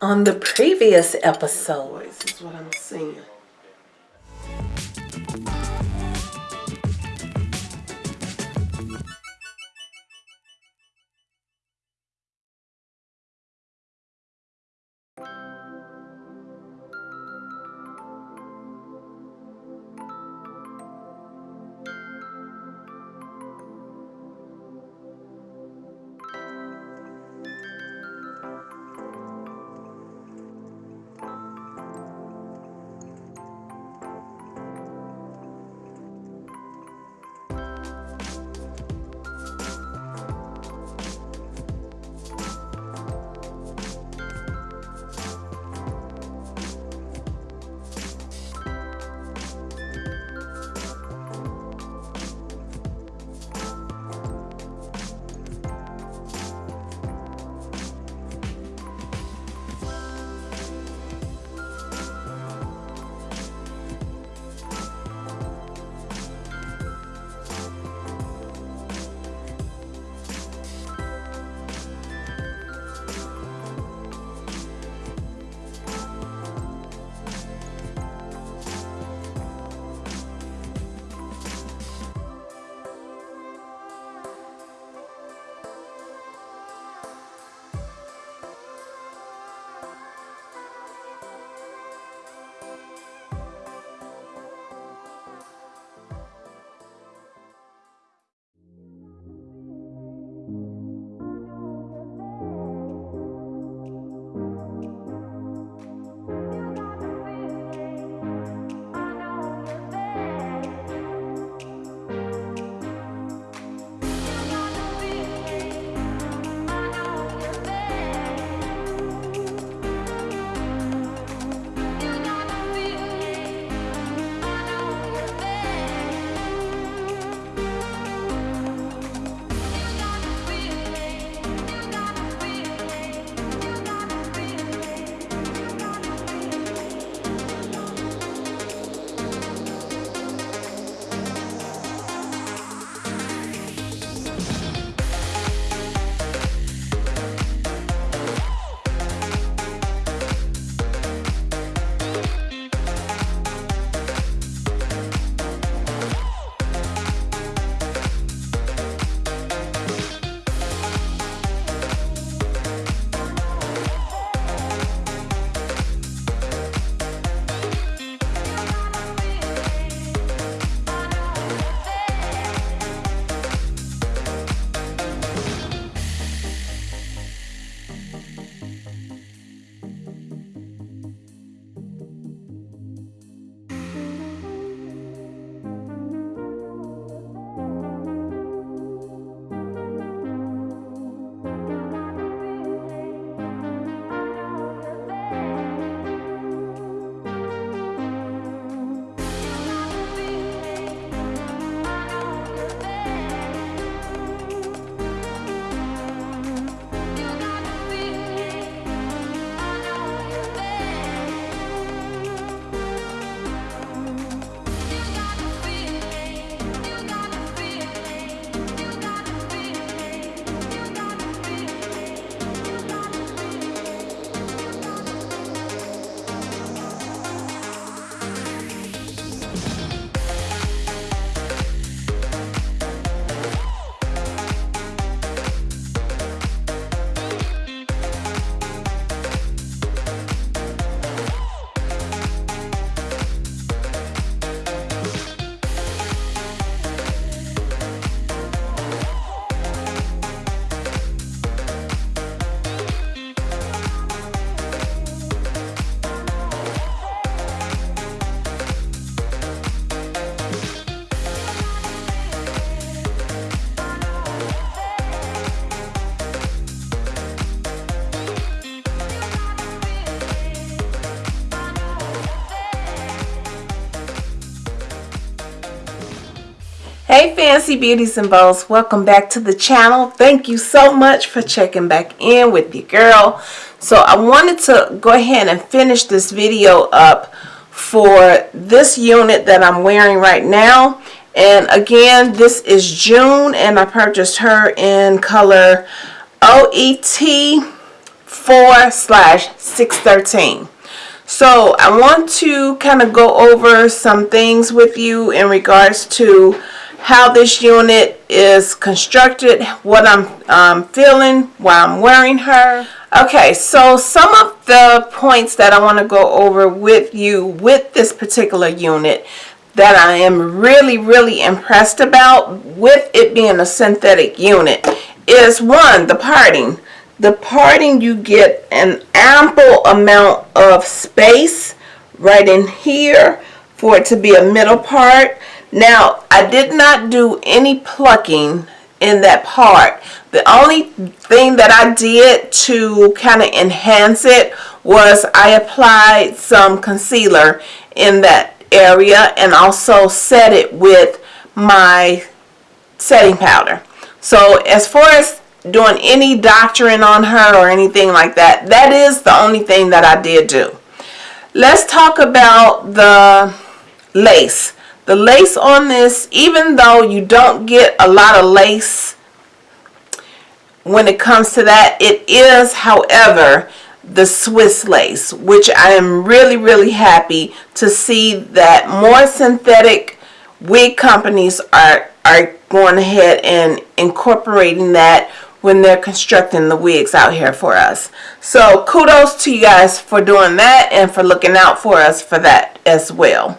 on the previous episode. This is what I'm seeing. Hey Fancy Beauties and Bows, welcome back to the channel. Thank you so much for checking back in with your girl. So I wanted to go ahead and finish this video up for this unit that I'm wearing right now. And again, this is June and I purchased her in color OET 4 slash 613. So I want to kind of go over some things with you in regards to how this unit is constructed, what I'm um, feeling while I'm wearing her. Okay, so some of the points that I want to go over with you with this particular unit that I am really, really impressed about with it being a synthetic unit is one, the parting. The parting, you get an ample amount of space right in here for it to be a middle part. Now, I did not do any plucking in that part. The only thing that I did to kind of enhance it was I applied some concealer in that area and also set it with my setting powder. So as far as doing any doctoring on her or anything like that, that is the only thing that I did do. Let's talk about the lace. The lace on this, even though you don't get a lot of lace when it comes to that, it is, however, the Swiss lace, which I am really, really happy to see that more synthetic wig companies are, are going ahead and incorporating that when they're constructing the wigs out here for us. So kudos to you guys for doing that and for looking out for us for that as well.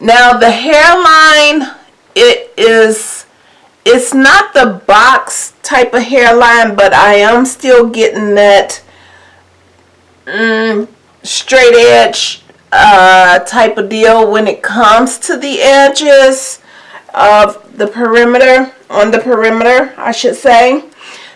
Now the hairline, it is, it's not the box type of hairline, but I am still getting that mm, straight edge uh, type of deal when it comes to the edges of the perimeter, on the perimeter, I should say.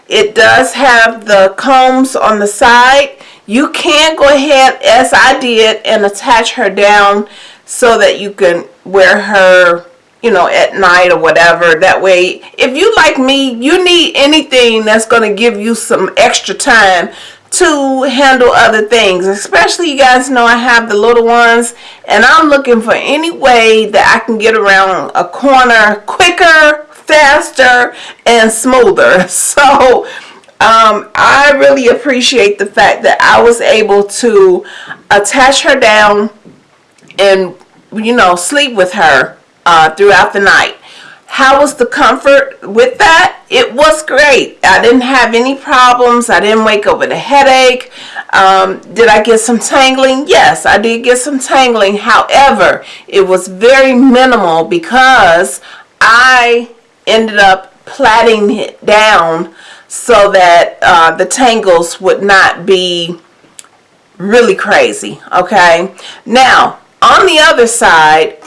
It does have the combs on the side. You can go ahead, as I did, and attach her down so that you can wear her you know at night or whatever. That way if you like me you need anything that's going to give you some extra time to handle other things. Especially you guys know I have the little ones and I'm looking for any way that I can get around a corner quicker faster and smoother. So um, I really appreciate the fact that I was able to attach her down and you know sleep with her uh, throughout the night. How was the comfort with that? It was great. I didn't have any problems. I didn't wake up with a headache. Um, did I get some tangling? Yes I did get some tangling. However it was very minimal because I ended up plaiting it down so that uh, the tangles would not be really crazy okay? Now on the other side,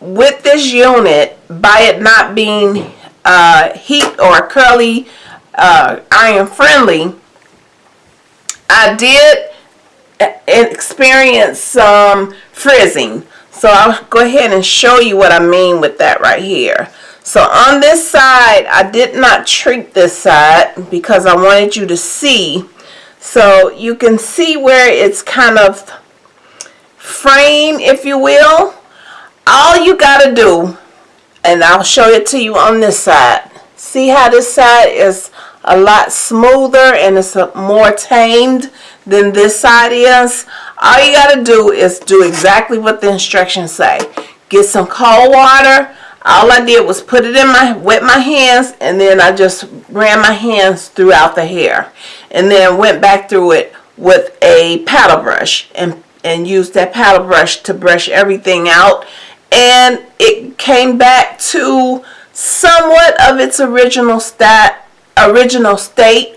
with this unit, by it not being uh, heat or curly uh, iron friendly, I did experience some frizzing. So I'll go ahead and show you what I mean with that right here. So on this side, I did not treat this side because I wanted you to see. So you can see where it's kind of frame, if you will, all you got to do, and I'll show it to you on this side. See how this side is a lot smoother and it's more tamed than this side is. All you got to do is do exactly what the instructions say. Get some cold water. All I did was put it in my, wet my hands, and then I just ran my hands throughout the hair. And then went back through it with a paddle brush and and used that paddle brush to brush everything out. And it came back to somewhat of its original stat original state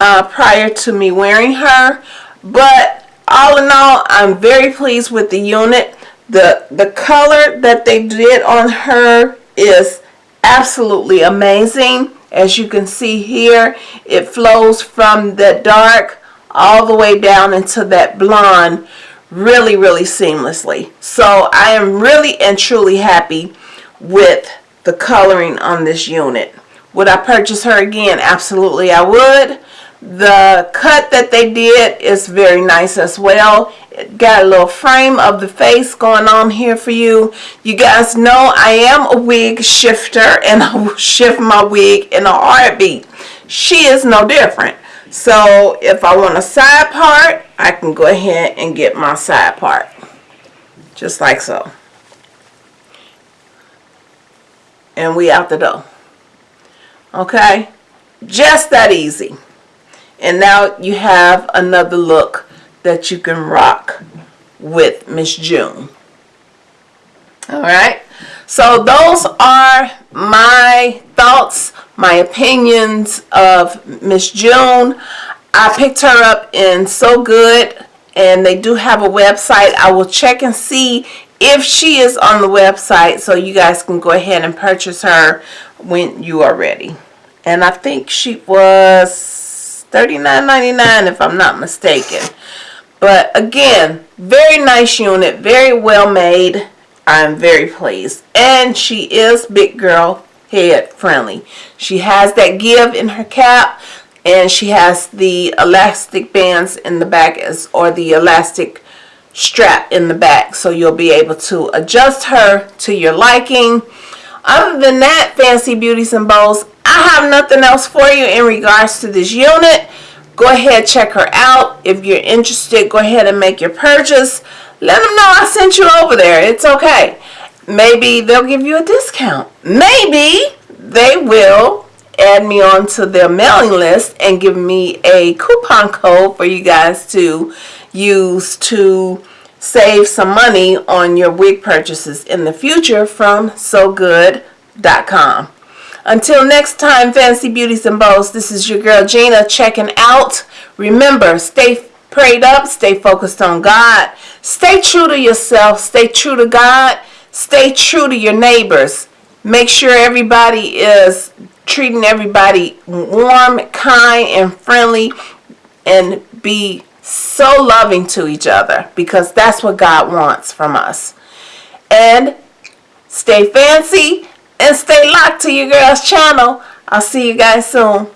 uh, prior to me wearing her. But all in all I'm very pleased with the unit. The the color that they did on her is absolutely amazing. As you can see here it flows from the dark all the way down into that blonde really, really seamlessly. So I am really and truly happy with the coloring on this unit. Would I purchase her again? Absolutely I would. The cut that they did is very nice as well. It got a little frame of the face going on here for you. You guys know I am a wig shifter and I will shift my wig in a heartbeat. She is no different. So if I want a side part, I can go ahead and get my side part. Just like so. And we out the door. Okay? Just that easy. And now you have another look that you can rock with Miss June. Alright? So those are my thoughts, my opinions of Miss June. I picked her up in So Good and they do have a website. I will check and see if she is on the website so you guys can go ahead and purchase her when you are ready. And I think she was $39.99 if I'm not mistaken. But again, very nice unit, very well made. I'm very pleased. And she is big girl head friendly. She has that give in her cap and she has the elastic bands in the back as or the elastic strap in the back so you'll be able to adjust her to your liking. Other than that, Fancy Beauties and Bows, I have nothing else for you in regards to this unit. Go ahead, check her out. If you're interested, go ahead and make your purchase. Let them know I sent you over there. It's okay. Maybe they'll give you a discount. Maybe they will add me onto their mailing list and give me a coupon code for you guys to use to save some money on your wig purchases in the future from SoGood.com. Until next time, Fancy Beauties and Bows, this is your girl Gina checking out. Remember, stay prayed up, stay focused on God, stay true to yourself, stay true to God, stay true to your neighbors. Make sure everybody is treating everybody warm, kind, and friendly, and be so loving to each other because that's what God wants from us. And stay fancy and stay locked to your girl's channel. I'll see you guys soon.